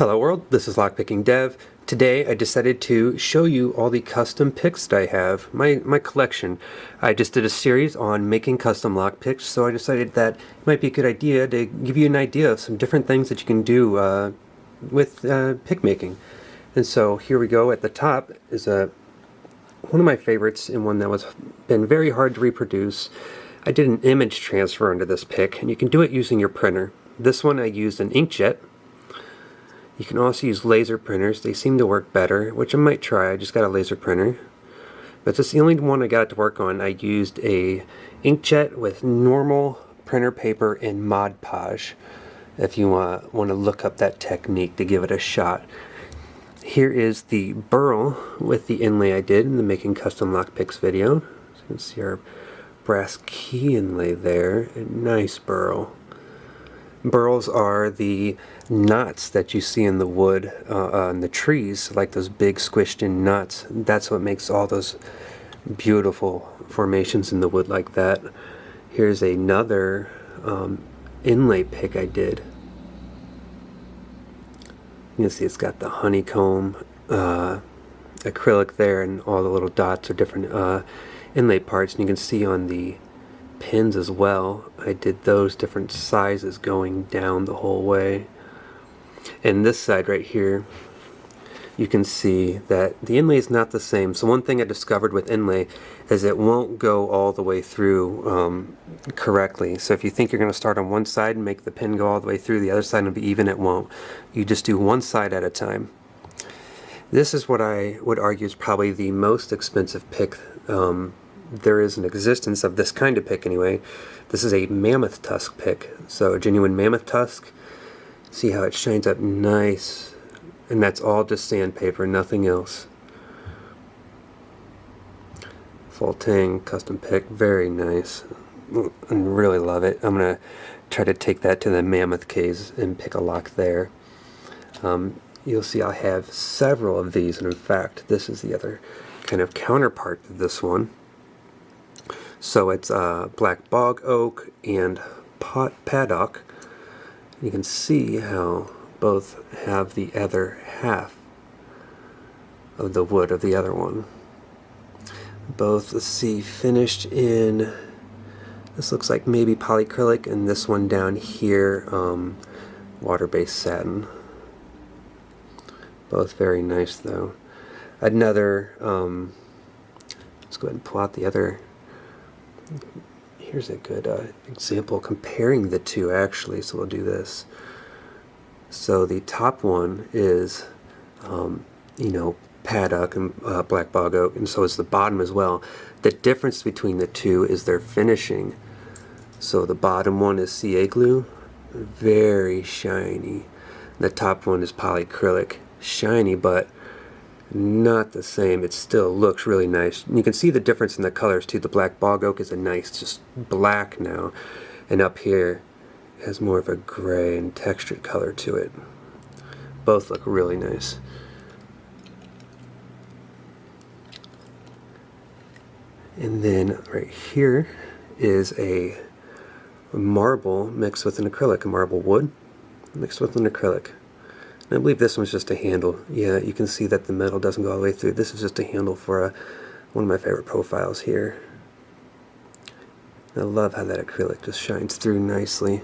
Hello world, this is Lockpicking Dev. Today I decided to show you all the custom picks that I have, my, my collection. I just did a series on making custom lockpicks, so I decided that it might be a good idea to give you an idea of some different things that you can do uh, with uh, pick making. And so here we go, at the top is a one of my favorites and one that was been very hard to reproduce. I did an image transfer into this pick, and you can do it using your printer. This one I used an inkjet, you can also use laser printers. They seem to work better, which I might try. I just got a laser printer. But this is the only one I got to work on. I used a inkjet with normal printer paper and Mod Podge if you uh, want to look up that technique to give it a shot. Here is the burl with the inlay I did in the Making Custom Lockpicks video. So you can see our brass key inlay there. A nice burl. Burls are the knots that you see in the wood, uh, uh, in the trees, like those big squished in knots. That's what makes all those beautiful formations in the wood like that. Here's another um, inlay pick I did. You can see it's got the honeycomb uh, acrylic there and all the little dots are different uh, inlay parts and you can see on the pins as well. I did those different sizes going down the whole way. And this side right here, you can see that the inlay is not the same. So one thing I discovered with inlay is it won't go all the way through um, correctly. So if you think you're going to start on one side and make the pin go all the way through, the other side will be even, it won't. You just do one side at a time. This is what I would argue is probably the most expensive pick um, there is an existence of this kind of pick anyway. This is a mammoth tusk pick, so a genuine mammoth tusk. See how it shines up nice, and that's all just sandpaper, nothing else. Full tang custom pick, very nice. I really love it. I'm gonna try to take that to the mammoth caves and pick a lock there. Um, you'll see I have several of these, and in fact, this is the other kind of counterpart to this one. So it's uh, black bog oak and pot padauk. You can see how both have the other half of the wood of the other one. Both, see, finished in, this looks like maybe polyacrylic, and this one down here, um, water-based satin. Both very nice though. Another, um, let's go ahead and pull out the other here's a good uh, example comparing the two actually so we'll do this. So the top one is um, you know padauk and uh, black bog oak and so is the bottom as well. The difference between the two is their finishing. So the bottom one is CA glue very shiny. The top one is polyacrylic shiny but not the same. It still looks really nice. You can see the difference in the colors too. The black bog oak is a nice, just black now. And up here has more of a gray and textured color to it. Both look really nice. And then right here is a marble mixed with an acrylic, a marble wood mixed with an acrylic. I believe this one's just a handle. Yeah, you can see that the metal doesn't go all the way through. This is just a handle for a, one of my favorite profiles here. I love how that acrylic just shines through nicely.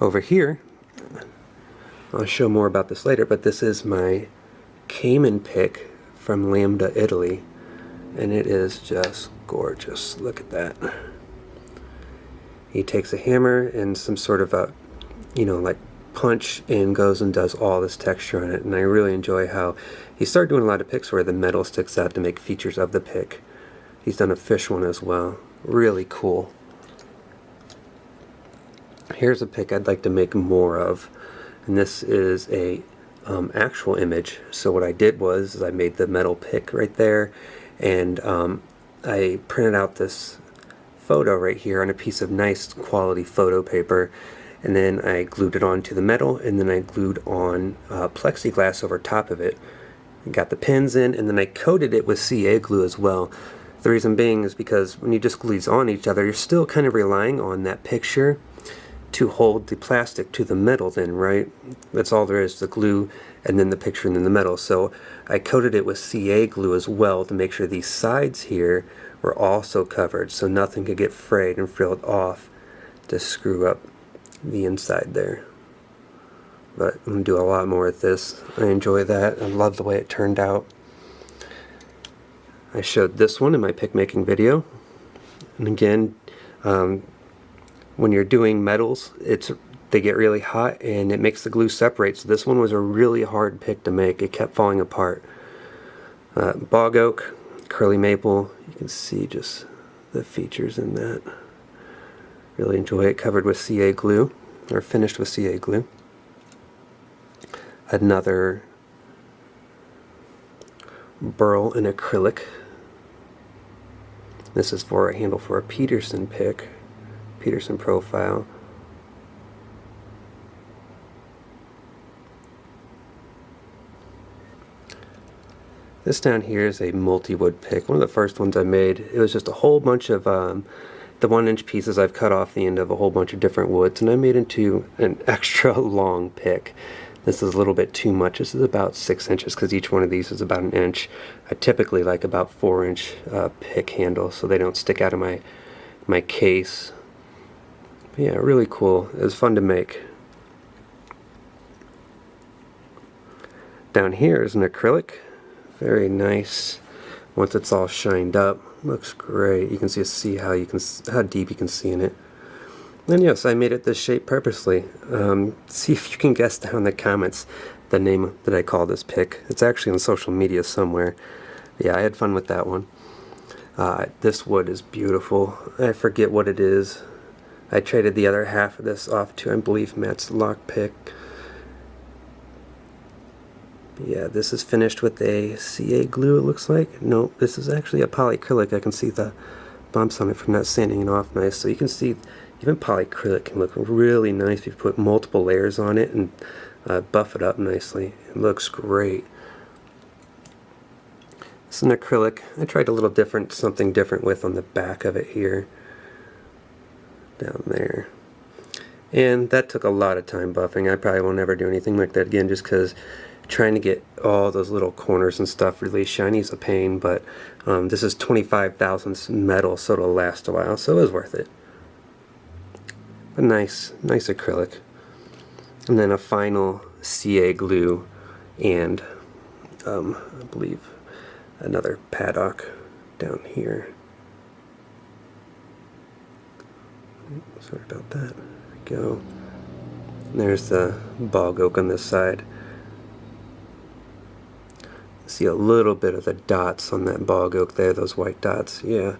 Over here, I'll show more about this later, but this is my Cayman pick from Lambda, Italy. And it is just gorgeous. Look at that he takes a hammer and some sort of a, you know, like punch and goes and does all this texture on it. And I really enjoy how he started doing a lot of picks where the metal sticks out to make features of the pick. He's done a fish one as well. Really cool. Here's a pick I'd like to make more of. And this is a um, actual image. So what I did was I made the metal pick right there and um, I printed out this photo right here on a piece of nice quality photo paper and then I glued it onto the metal and then I glued on uh, plexiglass over top of it. got the pins in and then I coated it with CA glue as well. The reason being is because when you just glue these on each other you're still kind of relying on that picture to hold the plastic to the metal then, right? That's all there is, the glue and then the picture and then the metal. So I coated it with CA glue as well to make sure these sides here were also covered so nothing could get frayed and frilled off to screw up the inside there. But I'm going to do a lot more with this. I enjoy that. I love the way it turned out. I showed this one in my pick making video. And again, um, when you're doing metals, it's they get really hot and it makes the glue separate. So this one was a really hard pick to make. It kept falling apart. Uh, bog oak, curly maple, you can see just the features in that. Really enjoy it. Covered with CA glue, or finished with CA glue. Another burl in acrylic. This is for a handle for a Peterson pick, Peterson profile. This down here is a multi-wood pick, one of the first ones I made. It was just a whole bunch of um, the one inch pieces I've cut off the end of a whole bunch of different woods and I made into an extra long pick. This is a little bit too much. This is about six inches because each one of these is about an inch. I typically like about four inch uh, pick handle so they don't stick out of my my case. But yeah, really cool. It was fun to make. Down here is an acrylic. Very nice. Once it's all shined up, looks great. You can see see how you can how deep you can see in it. And yes, I made it this shape purposely. Um, see if you can guess down in the comments the name that I call this pick. It's actually on social media somewhere. Yeah, I had fun with that one. Uh, this wood is beautiful. I forget what it is. I traded the other half of this off to, I believe, Matt's lock pick. Yeah, this is finished with a CA glue, it looks like. No, this is actually a polyacrylic. I can see the bumps on it from not sanding it off nice. So you can see even polyacrylic can look really nice if you put multiple layers on it and uh, buff it up nicely. It looks great. It's an acrylic. I tried a little different, something different with on the back of it here. Down there. And that took a lot of time buffing. I probably will never do anything like that again just because trying to get all those little corners and stuff really shiny is a pain, but um, this is 25 thousandths metal, so it'll last a while, so it was worth it. But nice, nice acrylic. And then a final CA glue and um, I believe another padauk down here. Sorry about that. There we go. There's the bog oak on this side see a little bit of the dots on that bog oak there, those white dots, yeah,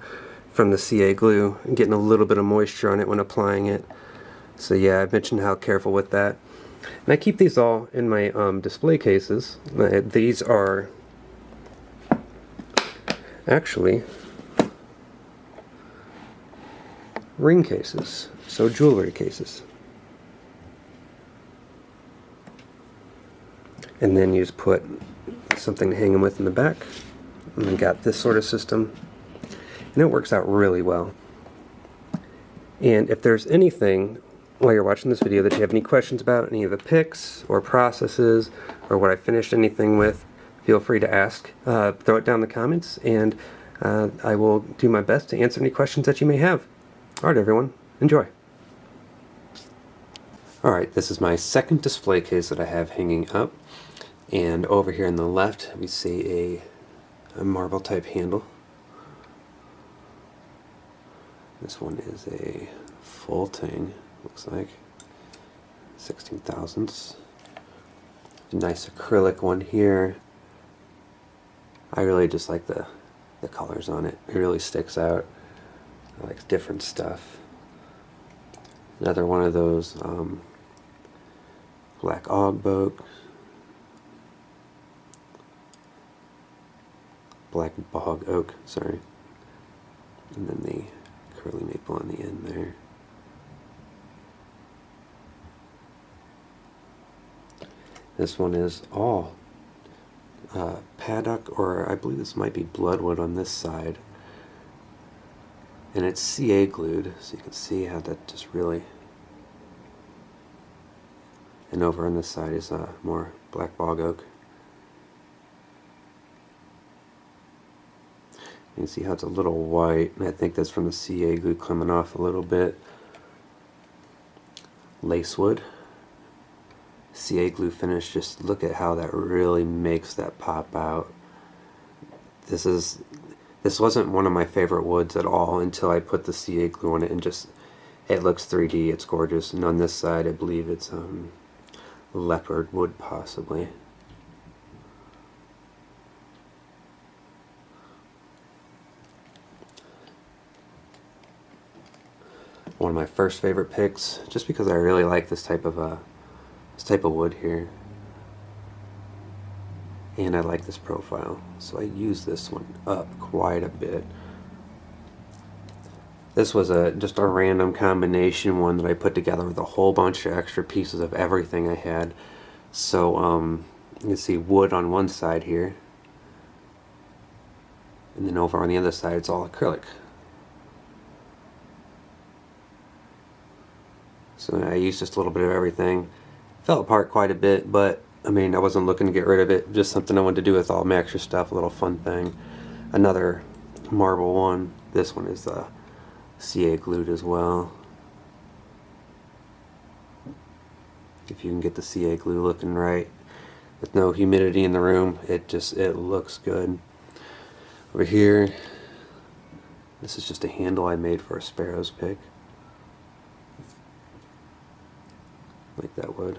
from the CA glue. I'm getting a little bit of moisture on it when applying it. So yeah, I mentioned how careful with that. And I keep these all in my um, display cases. Uh, these are actually ring cases, so jewelry cases. And then you just put something to hang them with in the back. And we got this sort of system. And it works out really well. And if there's anything while you're watching this video that you have any questions about, any of the picks or processes or what I finished anything with, feel free to ask. Uh, throw it down in the comments and uh, I will do my best to answer any questions that you may have. Alright everyone, enjoy. Alright, this is my second display case that I have hanging up. And over here on the left, we see a, a marble type handle. This one is a Fulting, looks like, 16 thousandths. Nice acrylic one here. I really just like the, the colors on it. It really sticks out. I like different stuff. Another one of those um, black Ogboak. Black bog oak, sorry. And then the curly maple on the end there. This one is all uh, padauk, or I believe this might be bloodwood on this side. And it's CA glued, so you can see how that just really and over on this side is uh, more black bog oak. You can see how it's a little white, and I think that's from the CA glue coming off a little bit. Lacewood. CA glue finish, just look at how that really makes that pop out. This is this wasn't one of my favorite woods at all until I put the CA glue on it and just it looks 3D, it's gorgeous. And on this side I believe it's um, leopard wood possibly. One of my first favorite picks, just because I really like this type of uh, this type of wood here. And I like this profile, so I use this one up quite a bit. This was a just a random combination one that I put together with a whole bunch of extra pieces of everything I had. So um, you can see wood on one side here. And then over on the other side it's all acrylic. So I used just a little bit of everything. Fell apart quite a bit, but I mean I wasn't looking to get rid of it. Just something I wanted to do with all my extra stuff, a little fun thing. Another marble one. This one is uh, CA glued as well. If you can get the CA glue looking right with no humidity in the room, it just it looks good. Over here, this is just a handle I made for a sparrow's pick. Like that would.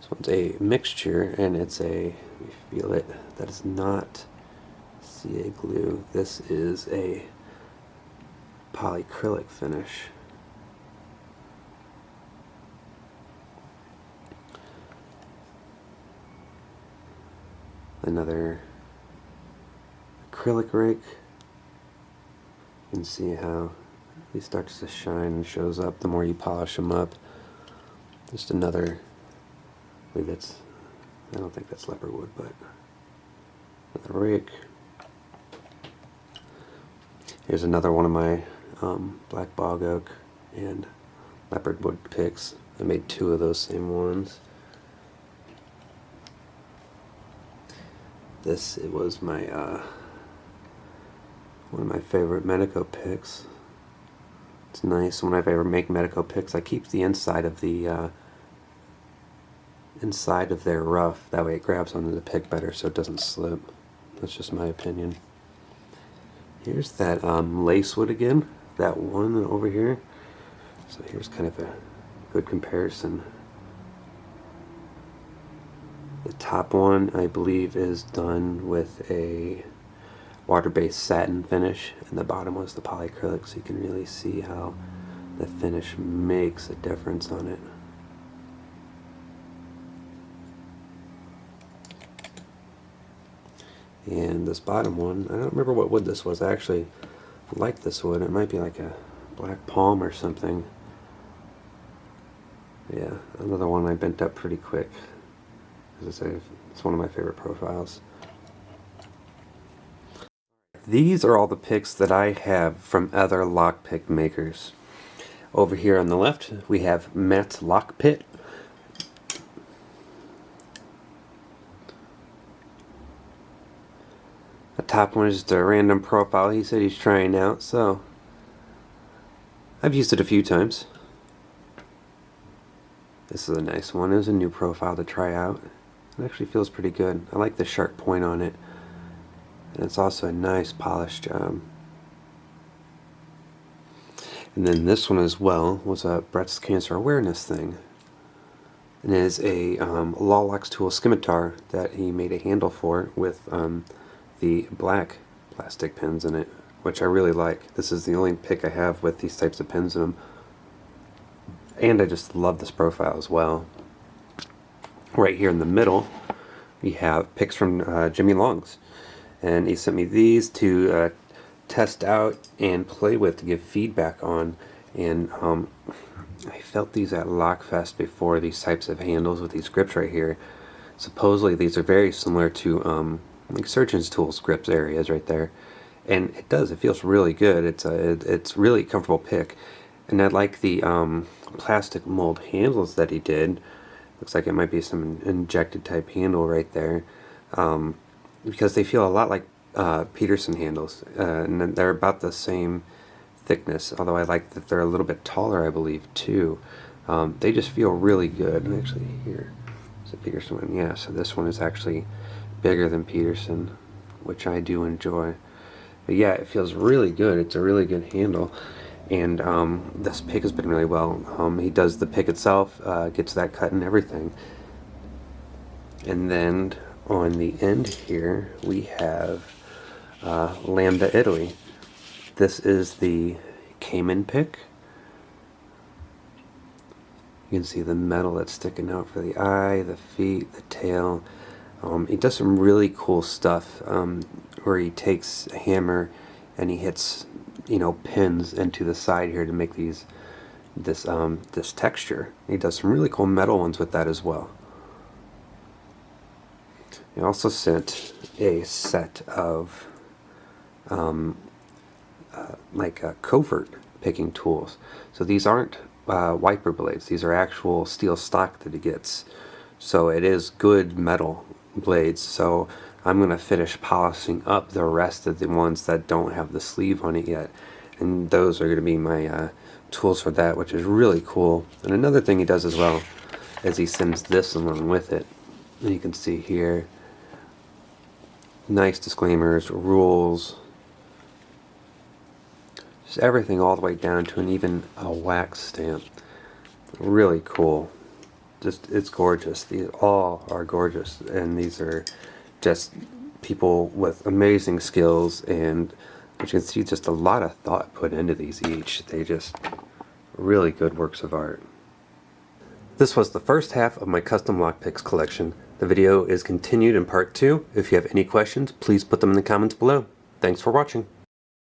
This one's a mixture and it's a, you feel it, that is not CA glue. This is a polyacrylic finish. Another acrylic rake. You can see how he starts to shine and shows up the more you polish them up. Just another, I believe that's, I don't think that's leopard wood, but another rake. Here's another one of my um, black bog oak and leopard wood picks. I made two of those same ones. This it was my uh, one of my favorite Medeco picks. It's nice whenever I ever make Medeco picks. I keep the inside of the uh, inside of their rough. That way it grabs onto the pick better so it doesn't slip. That's just my opinion. Here's that um, lacewood again that one over here. So here's kind of a good comparison. The top one, I believe, is done with a water-based satin finish, and the bottom was the polyacrylic, so you can really see how the finish makes a difference on it. And this bottom one, I don't remember what wood this was. I actually like this wood. It might be like a black palm or something. Yeah, another one I bent up pretty quick. As I say, it's one of my favorite profiles. These are all the picks that I have from other lockpick makers. Over here on the left, we have Matt's Lock The top one is just a random profile he said he's trying out, so I've used it a few times. This is a nice one. It was a new profile to try out. It actually feels pretty good. I like the sharp point on it. And it's also a nice polished job. And then this one as well was a breast cancer awareness thing. And it is a um, Lawlox tool scimitar that he made a handle for with um, the black plastic pins in it, which I really like. This is the only pick I have with these types of pins in them. And I just love this profile as well. Right here in the middle, we have picks from uh, Jimmy Longs. And he sent me these to uh, test out and play with to give feedback on. And um, I felt these at Lockfest before, these types of handles with these grips right here. Supposedly these are very similar to um, like surgeon's tools grips areas right there and it does it feels really good it's a it, it's really comfortable pick And I like the um, plastic mold handles that he did. Looks like it might be some injected type handle right there. Um, because they feel a lot like uh, Peterson handles. Uh, and they're about the same thickness, although I like that they're a little bit taller, I believe, too. Um, they just feel really good. Actually, here is a Peterson one. Yeah, so this one is actually bigger than Peterson, which I do enjoy. But yeah, it feels really good. It's a really good handle. And um, this pick has been really well. Um, he does the pick itself, uh, gets that cut and everything. And then on the end here, we have uh, Lambda Italy. This is the Cayman pick. You can see the metal that's sticking out for the eye, the feet, the tail. Um, he does some really cool stuff um, where he takes a hammer and he hits, you know, pins into the side here to make these this um, this texture. He does some really cool metal ones with that as well. He also sent a set of um, uh, like uh, covert picking tools. So these aren't uh, wiper blades. These are actual steel stock that he gets. So it is good metal blades. So I'm going to finish polishing up the rest of the ones that don't have the sleeve on it yet. And those are going to be my uh, tools for that, which is really cool. And another thing he does as well is he sends this along with it. And you can see here, nice disclaimers, rules, just everything all the way down to an even a wax stamp. Really cool. Just it's gorgeous. These all are gorgeous, and these are just people with amazing skills and you can see just a lot of thought put into these each. They just really good works of art. This was the first half of my custom lockpicks collection. The video is continued in part two. If you have any questions, please put them in the comments below. Thanks for watching.